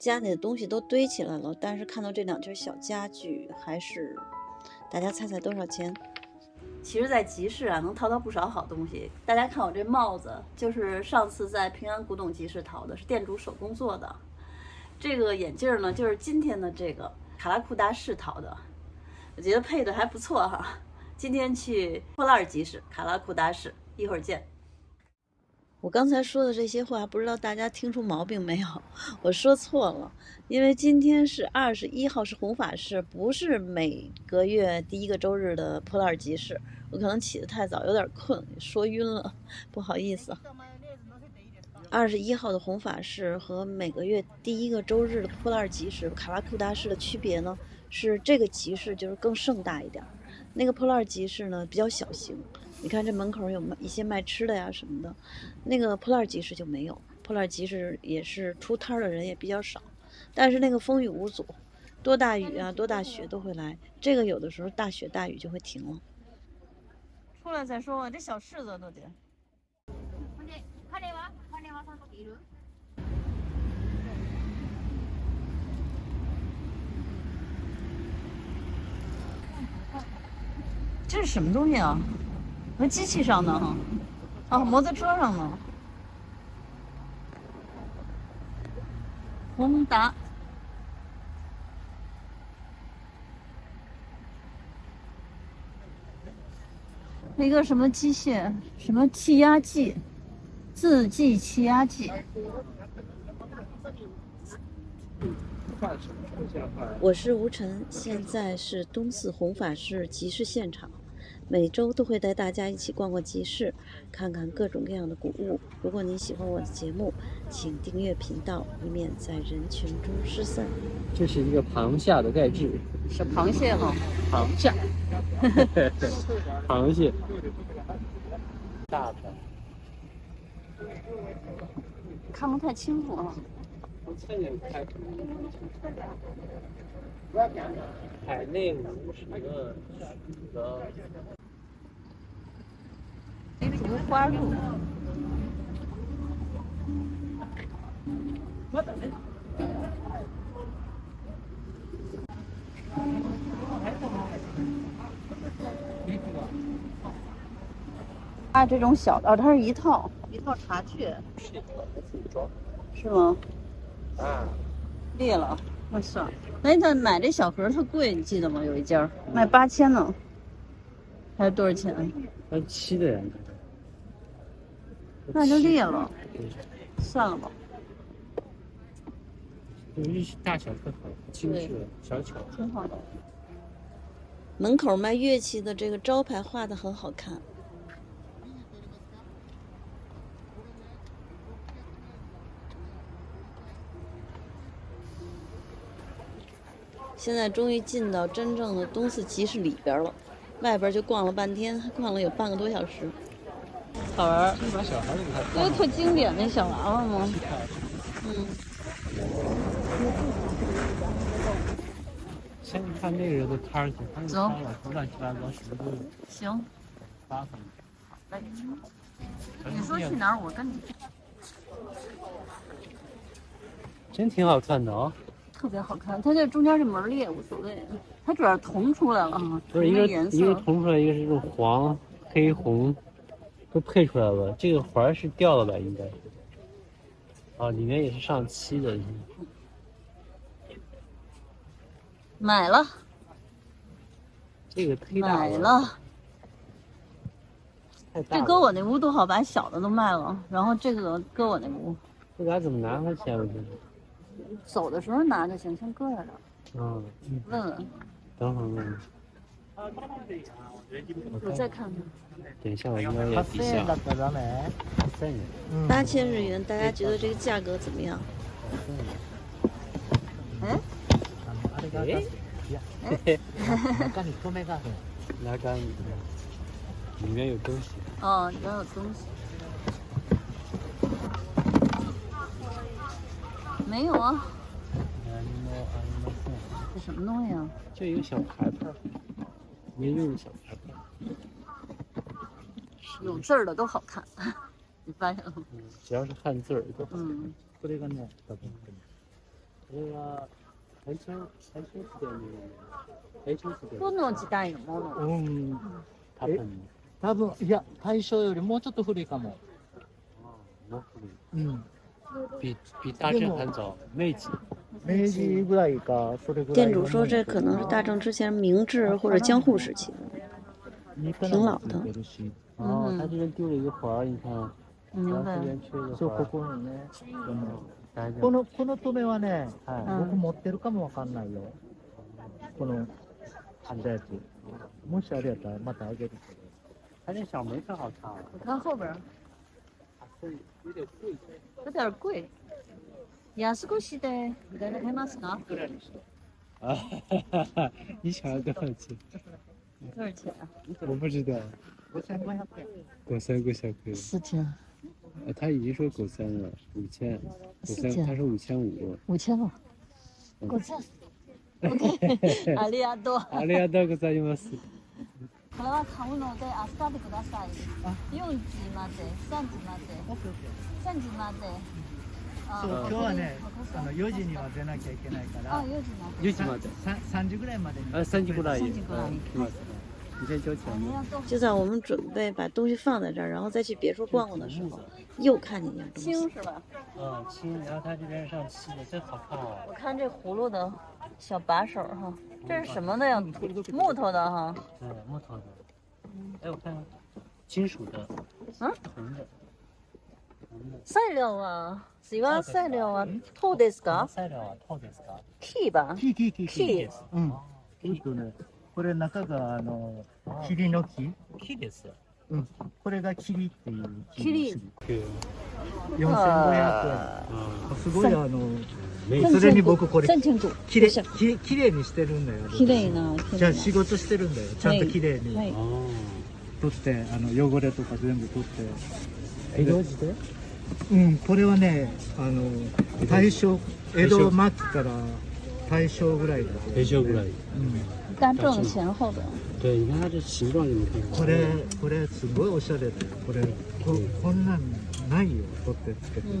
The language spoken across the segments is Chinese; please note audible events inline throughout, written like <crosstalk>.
家里的东西都堆起来了，但是看到这两件小家具，还是大家猜猜多少钱？其实，在集市啊，能淘到不少好东西。大家看我这帽子，就是上次在平安古董集市淘的，是店主手工做的。这个眼镜呢，就是今天的这个卡拉库达市淘的，我觉得配的还不错哈。今天去破烂集市，卡拉库达市，一会儿见。我刚才说的这些话，不知道大家听出毛病没有？我说错了，因为今天是二十一号，是红法市，不是每个月第一个周日的破烂集市。我可能起得太早，有点困，说晕了，不好意思。二十一号的红法市和每个月第一个周日的破烂集市卡拉库达市的区别呢，是这个集市就是更盛大一点，那个破烂集市呢比较小型。你看这门口有卖一些卖吃的呀什么的，那个破烂集市就没有，破烂集市也是出摊的人也比较少，但是那个风雨无阻，多大雨啊多大雪都会来，这个有的时候大雪大雨就会停了。出来再说吧，这小柿子都得。这是什么东西啊？和机器上的哈，啊，摩托车上呢，宏达，一个什么机械，什么气压计，自计气压计。我是吴晨，现在是东四弘法市集市现场。每周都会带大家一起逛逛集市，看看各种各样的古物。如果您喜欢我的节目，请订阅频道，以免在人群中失散。这是一个螃蟹的盖制，是螃蟹哈，<laughs> <laughs> 螃蟹，螃蟹，大的，看不太清楚啊。海内五十个，竹花鹿。啊，这种小的，它是一套一套茶具，是吗？啊，裂了，那算了。哎，他买这小盒特贵，你记得吗？有一家卖八千呢，还是多少钱？那七的呀。那就裂了，算了吧。日大小特好，精致小巧，挺好的。门口卖乐器的这个招牌画的很好看。现在终于进到真正的东四集市里边了，外边就逛了半天，逛了有半个多小时。好玩，这个特经典那小娃娃吗？嗯。先看那个人的摊儿去，走。乱七八糟什么都有。行。来，你说去哪儿，我跟你去。真挺好看的啊。特别好看，它这中间这门裂无所谓，它主要铜出来了啊，不是一个一个铜出来，一个是这种黄、黑、红，都配出来了。这个环是掉了吧？应该。啊，里面也是上漆的。买了。这个忒大了。买了。这搁我那屋多好，把小的都卖了，然后这个搁我那屋。这俩怎么拿回去啊？走的时候拿就行，先搁在这儿。嗯，问问。等会儿问问。我再看看。等一下，我应该也底下。八千日元，大家觉得这个价格怎么样？哎？哎？嘿嘿。<laughs> 拿干里面有东西。哦，里面有东西。没有啊，这什么东西啊？就一个小牌牌，没用的小牌牌。有字儿的都好看，你发现了吗？只要是汉字儿都好看。嗯。 これは大正大正時代の大正時代どの時代のものうん。多分多分、いや、大正よりもうちょっと古いかも。もう古いうん。比比大正还早，明治。 明治ぐらいか、それぐらい。店主说这可能是大正之前明治或者江户时期的。挺老的哦，嗯他这边丢了一个环儿，你看，然明白后这。边缺一个そう、环儿。ここにね。でも大丈夫。この、この止めはね、はい。うん僕持ってるかもわかんないよ。この、あんだやつ。もしあれやったらまたあげるけど。他这小梅特好看啊，我看后边儿是有点贵。有点贵。 安越しでいただけますか？啊，你想要多少钱？多少钱啊？我不知道。 5500円。狗三个小哥，四千，呃，他已经说狗三了，五千，狗三，四千他说五千五。五千了。<laughs> 嗯五千。OK，ありがとう。ありがとうございます。これは買うので明日でください。4時まで、3時まで、3時まで。 あそう、今日はね、あのあ4時には出なきゃいけないから。 4時まで。 6時まで。 3, 3時ぐらいまでに。啊，三级过来也。三级过来嗯来ます。你先交钱あ。りがとう。就在我们准备把东西放在这儿，然后再去别处逛逛的时候，又看见一样东西。青是吧？嗯，青，然后它这边上漆的，真好看哦。我看这葫芦的小把手哈，这是什么的呀？木头的哈。对，木头的。哎，我看看，金属的。啊？铜的。 材料は、すいません、材料は籐ですか？材料は籐ですか？木吧？T T T 木です。うんあえっとね、これ中があのー霧の木？木です。うん。これが霧っていう木。霧对。4500あ嗯。円。すごいあの、没それに僕これきれい、ききれいにしてるんだよ。綺麗な綺麗じゃあ仕事してるんだよ。ちゃんときれいにはい哦。取って、あの汚れとか全部取って。江戸時代？うん、これはね、あの大正江戸末期から大正ぐらいだ。大正ぐらい。うん。大正前后的。对，你看它这形状有没？これこれすごいおしゃれだよ。これここんなんないよ。取ってつけてる。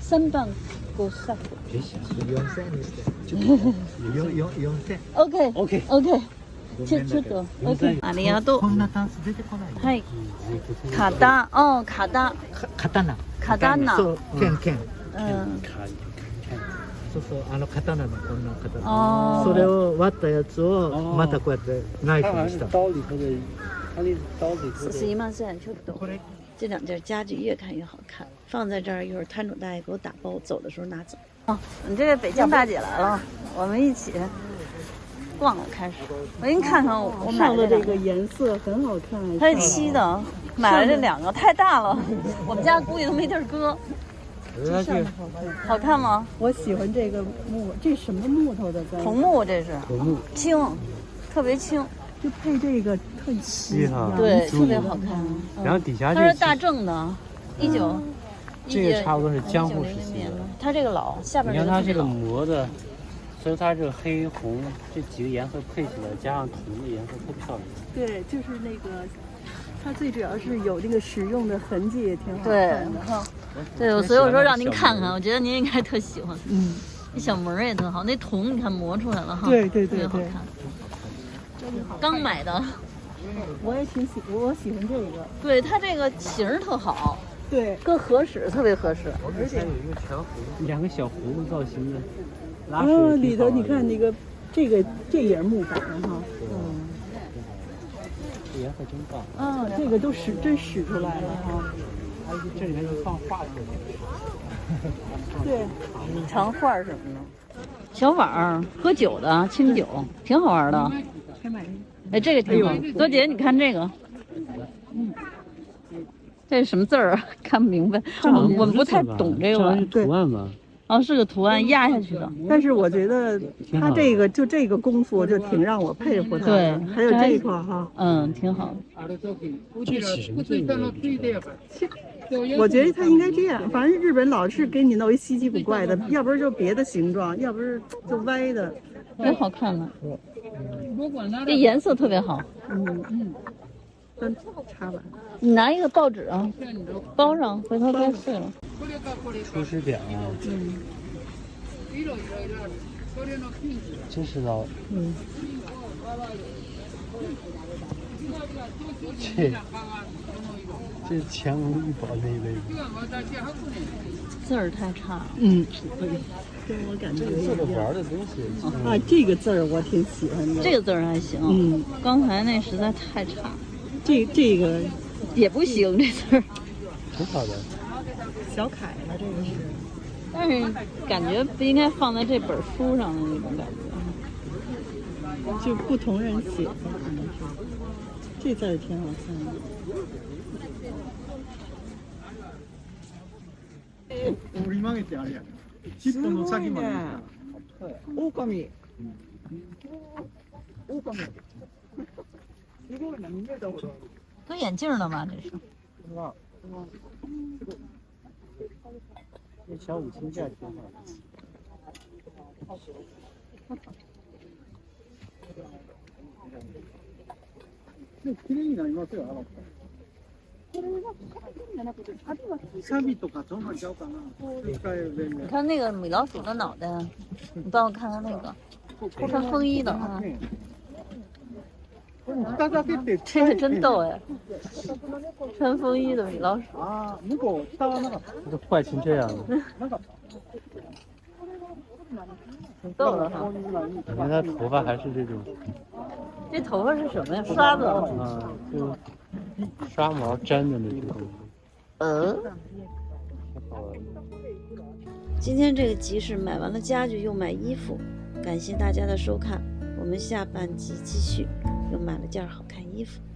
三番五十。别想。4000円にして。よよ4000。OK OK。OK，ごちょめんだけどちょっと OK。ありがとうこ。んなタンス出てこないよ。はい。嗯。卡达哦，卡达か刀。卡达呢？そう、剣剣。嗯。卡そうそう、あの刀のこんな刀。哦。それを割ったやつを哦またこうやってナイ它好像是フにした。刀里头的，它那刀里头的。すいません、ちょっと。これ这两件家具越看越好看，放在这儿一会儿摊主大爷给我打包，走的时候拿走。你这个北京大姐来了，我们一起 逛了，开始。我给你看看我我买上的这个颜色很好看，它是漆的，买了这两个，太大了，我们家估计都没地儿搁。好看吗？我喜欢这个木，这什么木头的？咱桐木这是桐木。轻，特别轻，就配这个特齐厉害对，特别好看。然后底下这它是大正的，一九，这个差不多是江户时期1900年的。它这个老，下边你看它这个老磨的，所以它这个黑红这几个颜色配起来，加上铜的颜色特漂亮。对，就是那个，它最主要是有这个使用的痕迹，也挺好看的。哈。对，所以我说让您看看，我觉得您应该特喜欢。嗯，那小门儿也特好，那铜你看磨出来了哈，对对对对特别好看。刚买的，我也挺喜，我喜欢这个。对它这个型儿特好，对，更合适，特别合适。而且有一个全葫两个小葫芦造型的啊，里头你看那个，这个这也是木板的哈。嗯。这颜色真棒。嗯，这个都使真使出来了哈。还有这里面是放画去的。<laughs> 对，藏画什么的，小碗儿喝酒的清酒，挺好玩的。哎，这个挺好。多姐，你看这个，嗯，这是什么字儿啊？<laughs> 看不明白，我们我们不太懂这个好像是吧？图案吧？哦，是个图案压下去的。但是我觉得他这个就这个功夫就挺让我佩服他的。对还有这一块儿哈，嗯，挺好。我觉得他应该这样，反正日本老是给你弄一稀奇古怪的，要不然就别的形状，要不是就歪的。挺好看的，这颜色特别好。嗯嗯，真插吧。你拿一个报纸啊，包上，回头该碎了。出师表啊，嗯真是老。嗯。这这乾隆御宝那一类的。字儿太差了。嗯，跟我感觉这个玩的东西。啊，这个字儿我挺喜欢的。这个字儿还行。嗯。刚才那实在太差。这这个也不行，这字儿。挺好的。小楷了，这个是。但是感觉不应该放在这本书上的那种感觉。就不同人写的可能是。这字儿挺好看的。折り曲げてあれや。尻尾の先まで。狼。狼。 すごいな、見えたほど。搁眼镜了吧？这是。这小五金件挺好的。綺麗になりますよ、あの。サビとかどんなちゃうかな。你看那个米老鼠的脑袋，你帮我看看那个穿风衣的啊。 这个真逗哎！穿风衣的米老鼠。啊，如果下はなかった。这坏成这样了。挺逗的哈。你看他头发还是这种。这头发是什么呀？刷子。啊，就刷毛粘的那种。嗯。今天这个集市买完了家具，又买衣服，感谢大家的收看，我们下半集继续， 又买了件好看衣服。